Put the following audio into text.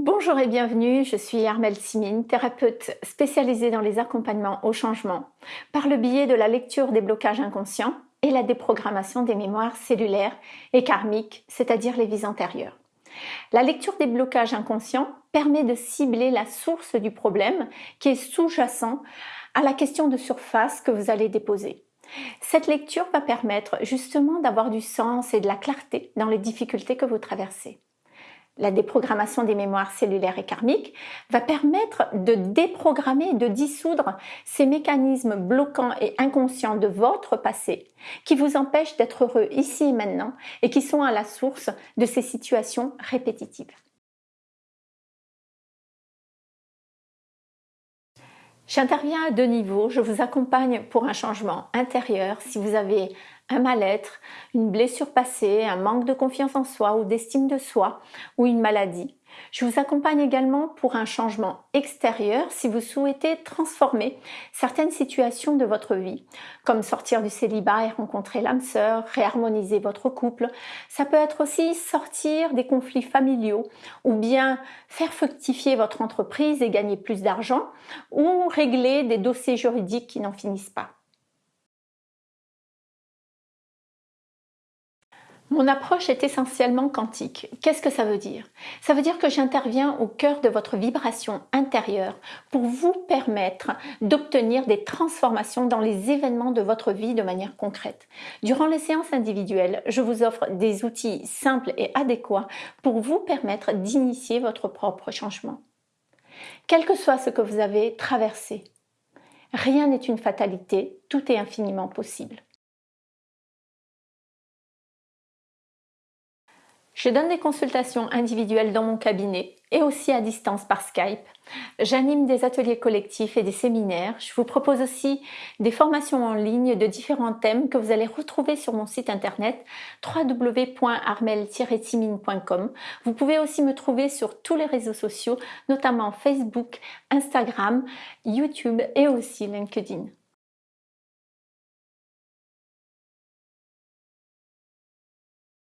Bonjour et bienvenue, je suis Armelle Simine, thérapeute spécialisée dans les accompagnements au changement par le biais de la lecture des blocages inconscients et la déprogrammation des mémoires cellulaires et karmiques, c'est-à-dire les vies antérieures. La lecture des blocages inconscients permet de cibler la source du problème qui est sous-jacent à la question de surface que vous allez déposer. Cette lecture va permettre justement d'avoir du sens et de la clarté dans les difficultés que vous traversez la déprogrammation des mémoires cellulaires et karmiques, va permettre de déprogrammer, de dissoudre ces mécanismes bloquants et inconscients de votre passé qui vous empêchent d'être heureux ici et maintenant et qui sont à la source de ces situations répétitives. J'interviens à deux niveaux. Je vous accompagne pour un changement intérieur si vous avez un mal-être, une blessure passée, un manque de confiance en soi ou d'estime de soi ou une maladie. Je vous accompagne également pour un changement extérieur si vous souhaitez transformer certaines situations de votre vie, comme sortir du célibat et rencontrer l'âme sœur, réharmoniser votre couple. Ça peut être aussi sortir des conflits familiaux ou bien faire fructifier votre entreprise et gagner plus d'argent ou régler des dossiers juridiques qui n'en finissent pas. Mon approche est essentiellement quantique. Qu'est-ce que ça veut dire? Ça veut dire que j'interviens au cœur de votre vibration intérieure pour vous permettre d'obtenir des transformations dans les événements de votre vie de manière concrète. Durant les séances individuelles, je vous offre des outils simples et adéquats pour vous permettre d'initier votre propre changement. Quel que soit ce que vous avez traversé, rien n'est une fatalité, tout est infiniment possible. Je donne des consultations individuelles dans mon cabinet et aussi à distance par Skype. J'anime des ateliers collectifs et des séminaires. Je vous propose aussi des formations en ligne de différents thèmes que vous allez retrouver sur mon site internet www.armel-timine.com. Vous pouvez aussi me trouver sur tous les réseaux sociaux, notamment Facebook, Instagram, YouTube et aussi LinkedIn.